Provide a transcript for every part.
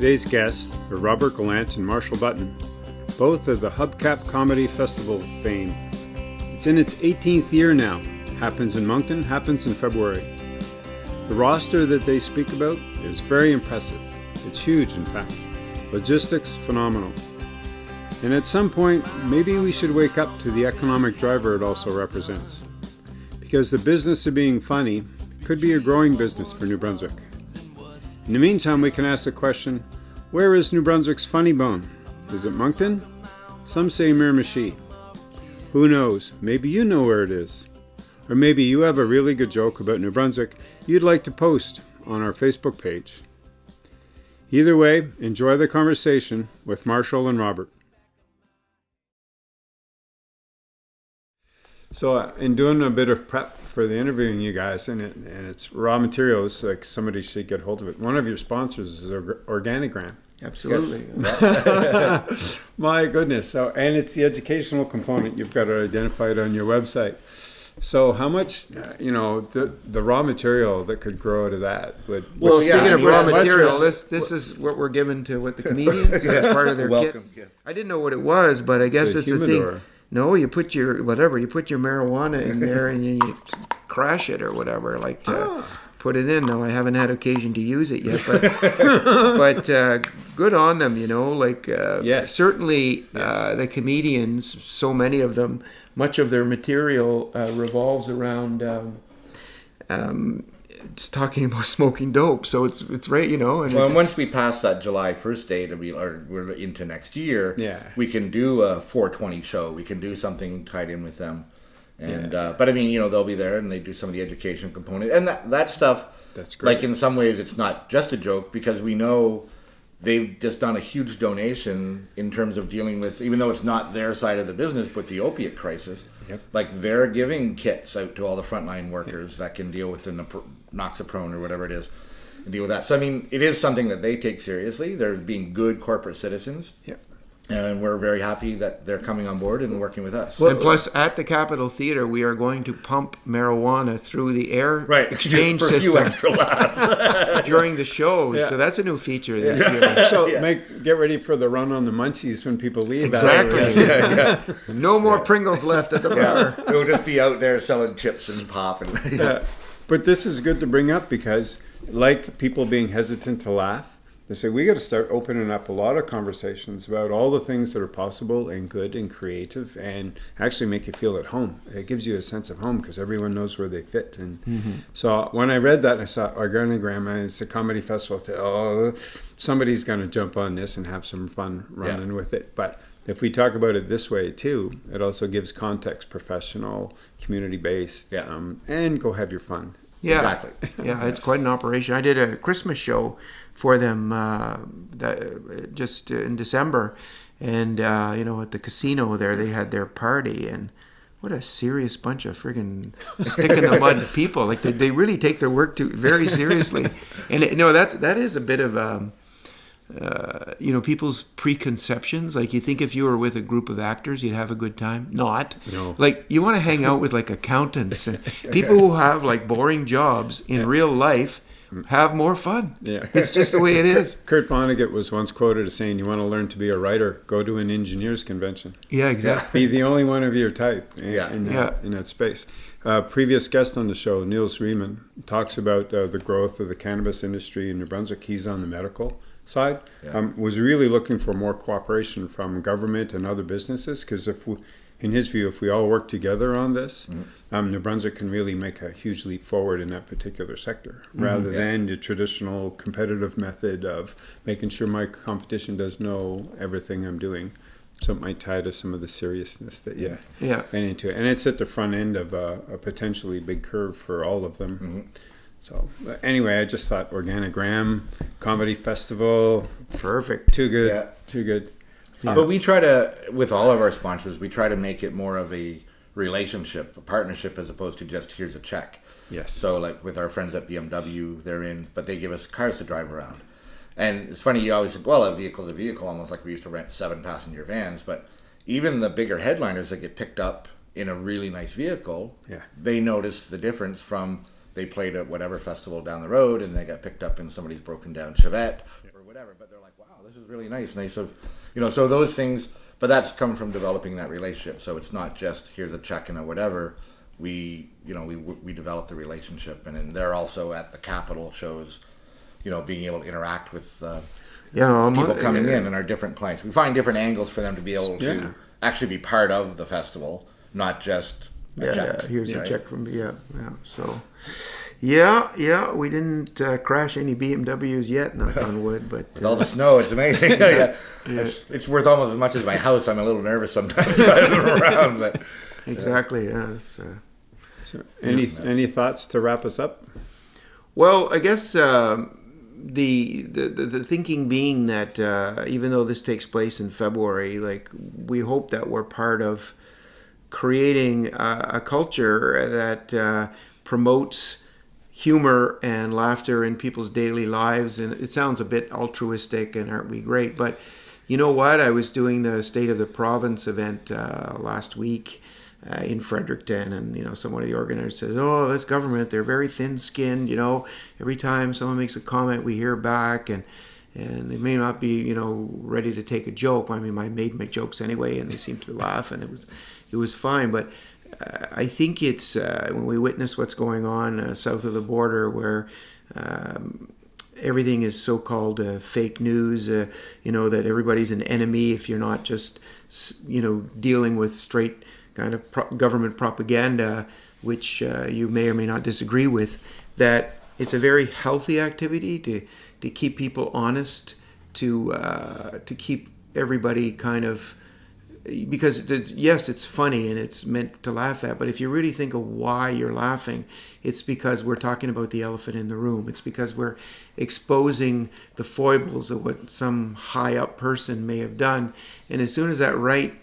Today's guests are Robert Gallant and Marshall Button, both of the Hubcap Comedy Festival fame. It's in its 18th year now. Happens in Moncton, happens in February. The roster that they speak about is very impressive. It's huge, in fact. Logistics, phenomenal. And at some point, maybe we should wake up to the economic driver it also represents. Because the business of being funny could be a growing business for New Brunswick. In the meantime, we can ask the question where is New Brunswick's funny bone? Is it Moncton? Some say Miramichi. Who knows? Maybe you know where it is. Or maybe you have a really good joke about New Brunswick you'd like to post on our Facebook page. Either way, enjoy the conversation with Marshall and Robert. So, uh, in doing a bit of prep for the interviewing you guys, and, it, and it's raw materials, like somebody should get hold of it. One of your sponsors is Organigram. Absolutely. My goodness. So, and it's the educational component. You've got to identify it on your website. So, how much, uh, you know, the the raw material that could grow out of that would. Well, would- yeah, speaking of raw material, this this is what we're given to what the comedians as part of their Welcome kit. gift. I didn't know what it was, but I guess a it's a humidor. thing. No, you put your whatever, you put your marijuana in there and you, you crash it or whatever, like to Ah. put it in. Now I haven't had occasion to use it yet, but but uh, good on them, you know. Like uh, Yes. certainly uh, the comedians, so many of them, much of their material uh, revolves around. Um, um, just talking about smoking dope, so it's it's right, you know, and Well, and once we pass that July 1st date, and we are we're into next year, Yeah. we can do a 420 show. We can do something tied in with them. And uh, but I mean, you know, they'll be there and they do some of the education component and that that stuff. That's great. Like in some ways, it's not just a joke because we know they've just done a huge donation in terms of dealing with, even though it's not their side of the business, but the opiate crisis. Yep. Like they're giving kits out to all the frontline workers that can deal with the noxaprone or whatever it is, and deal with that. So I mean, it is something that they take seriously. They're being good corporate citizens, Yeah. and we're very happy that they're coming on board and working with us. and plus at the Capitol Theater, we are going to pump marijuana through the air right, exchange for a few system extra during the shows. Yeah. So that's a new feature this year. So make get ready for the run on the munchies when people leave. Exactly. No more Pringles left at the bar. yeah, we'll just be out there selling chips and pop and Yeah. But this is good to bring up because, like people being hesitant to laugh, they say we got to start opening up a lot of conversations about all the things that are possible and good and creative, and actually make you feel at home. It gives you a sense of home because everyone knows where they fit. And mm-hmm. so when I read that, I saw Organigram, and it's a comedy festival. I oh, somebody's going to jump on this and have some fun running with it. But if we talk about it this way too, it also gives context, professional, community based, Yeah. um, and go have your fun. Yeah, Exactly. yeah, it's quite an operation. I did a Christmas show for them uh, that, just in December, and uh, you know at the casino there they had their party and. What a serious bunch of friggin' stick in the mud people! Like they, they really take their work too very seriously, and it, you know that's that is a bit of um, uh, you know people's preconceptions. Like you think if you were with a group of actors, you'd have a good time. Not. No. Like you want to hang out with like accountants and people who have like boring jobs in real life have more fun. Yeah. It's just the way it is. Kurt Vonnegut was once quoted as saying, "You want to learn to be a writer? Go to an engineers convention. Yeah, exactly. Be the only one of your type in, Yeah. in, that, Yeah. in that space." Uh, previous guest on the show, Niels Riemann, talks about uh, the growth of the cannabis industry in New Brunswick. He's on the medical side. Yeah. Um, was really looking for more cooperation from government and other businesses because if we, in his view, if we all work together on this, um, New Brunswick can really make a huge leap forward in that particular sector, rather Yeah. than the traditional competitive method of making sure my competition does know everything I'm doing. So it might tie to some of the seriousness that you Yeah. went into. And it's at the front end of a, a potentially big curve for all of them. Mm-hmm. So but anyway, I just thought Organigram Comedy Festival, Perfect. too good, Yeah. too good. But we try to, with all of our sponsors, we try to make it more of a relationship, a partnership, as opposed to just here's a check. Yes. So, like with our friends at BMW, they're in, but they give us cars to drive around. And it's funny, you always think, well, a vehicle's a vehicle, almost like we used to rent seven passenger vans. But even the bigger headliners that get picked up in a really nice vehicle, Yeah. they notice the difference from they played at whatever festival down the road and they got picked up in somebody's broken down Chevette or whatever. But they're like, wow, this is really nice. Nice of, you know, so those things. But that's come from developing that relationship. So it's not just here's a check and a whatever. We, you know, we we develop the relationship, and then they're also at the Capitol shows, you know, being able to interact with. Uh, Yeah, people I'm- coming in and our different clients. We find different angles for them to be able to Yeah. actually be part of the festival, not just a Yeah, check. yeah, here's a right? check from yeah, yeah. So, yeah, yeah, we didn't uh, crash any BMWs yet, knock on wood, but With all uh, the snow, it's amazing. yeah. It's, it's worth almost as much as my house. I'm a little nervous sometimes driving around, but exactly, yeah. it's, uh, So any any thoughts to wrap us up? Well, I guess um, the, the the thinking being that uh, even though this takes place in February, like we hope that we're part of creating a, a culture that uh, promotes humor and laughter in people's daily lives. And it sounds a bit altruistic, and aren't we great? But you know what? I was doing the State of the Province event uh, last week uh, in Fredericton, and you know, someone of the organizers says, "Oh, this government, they're very thin-skinned. You know, every time someone makes a comment, we hear back, and and they may not be, you know, ready to take a joke. I mean, I made my jokes anyway, and they seemed to laugh, and it was it was fine. But uh, I think it's uh, when we witness what's going on uh, south of the border, where um, everything is so-called uh, fake news. Uh, you know that everybody's an enemy if you're not just you know dealing with straight kind of pro- government propaganda, which uh, you may or may not disagree with. That it's a very healthy activity to to keep people honest, to uh, to keep everybody kind of because yes, it's funny and it's meant to laugh at, but if you really think of why you're laughing, it's because we're talking about the elephant in the room. It's because we're exposing the foibles of what some high up person may have done. And as soon as that right,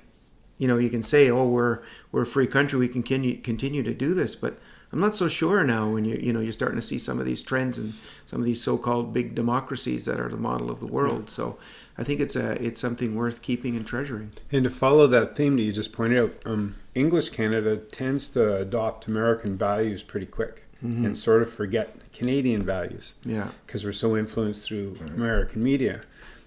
you know, you can say, "Oh, we're we're a free country. We can continue continue to do this," but I'm not so sure now when you you know you're starting to see some of these trends and some of these so-called big democracies that are the model of the world. So I think it's a it's something worth keeping and treasuring. And to follow that theme that you just pointed out, um, English Canada tends to adopt American values pretty quick and sort of forget Canadian values Yeah. because we're so influenced through American media.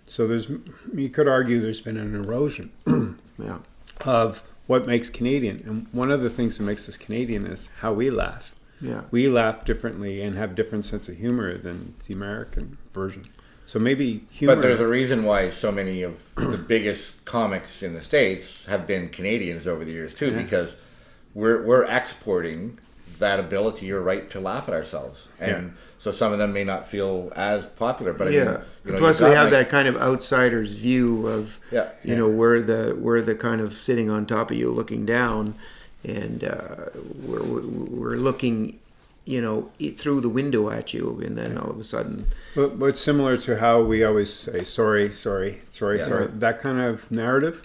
So there's, you could argue there's been an erosion Yeah. Of what makes Canadian. And one of the things that makes us Canadian is how we laugh. Yeah. We laugh differently and have different sense of humor than the American version. So maybe humor. But there's a reason why so many of the biggest comics in the states have been Canadians over the years too, because we're we're exporting that ability or right to laugh at ourselves, and Yeah. so some of them may not feel as popular. But I yeah. mean, you know, Plus, we have like- that kind of outsider's view of, Yeah. you know, we're the we're the kind of sitting on top of you, looking down, and uh, we're we're looking, you know, through the window at you, and then all of a sudden, But, but it's similar to how we always say sorry, sorry, sorry, Yeah. sorry. That kind of narrative.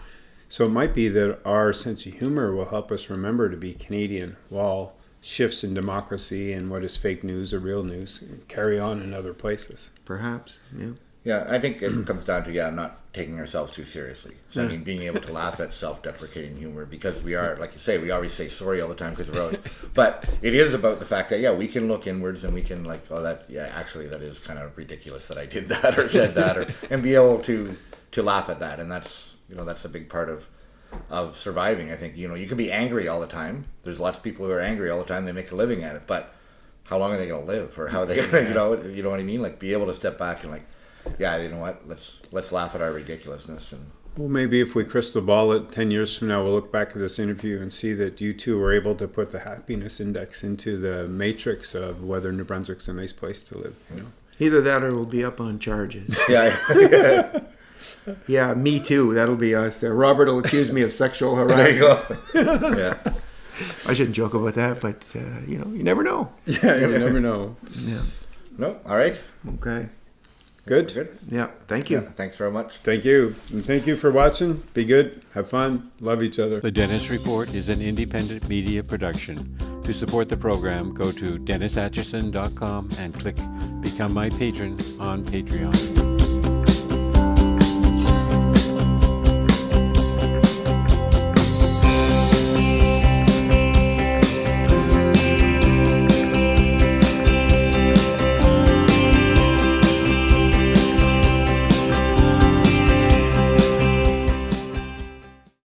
So it might be that our sense of humor will help us remember to be Canadian while shifts in democracy and what is fake news or real news carry on in other places. perhaps, yeah. Yeah, I think it comes down to yeah, not taking ourselves too seriously. So I mean, being able to laugh at self-deprecating humor because we are, like you say, we always say sorry all the time because we're always. But it is about the fact that yeah, we can look inwards and we can like, oh, that yeah, actually that is kind of ridiculous that I did that or said that or and be able to to laugh at that, and that's you know that's a big part of of surviving. I think you know you can be angry all the time. There's lots of people who are angry all the time. They make a living at it, but how long are they going to live or how are they going to you know you know what I mean? Like be able to step back and like yeah, you know what? Let's let's laugh at our ridiculousness and Well, maybe if we crystal ball it 10 years from now, we'll look back at this interview and see that you two were able to put the happiness index into the matrix of whether New Brunswick's a nice place to live. You know? Either that or we'll be up on charges. yeah, yeah, me too. That'll be us. Uh, Robert will accuse me of sexual there you harassment. go. yeah, I shouldn't joke about that, but uh, you know, you never know. Yeah, you never know. Yeah. no, all right, Okay. Good. good. Yeah. Thank Yeah, you. thanks very much. Thank you. And thank you for watching. Be good. Have fun. Love each other. The Dennis Report is an independent media production. To support the program, go to DennisAtchison.com and click Become My Patron on Patreon.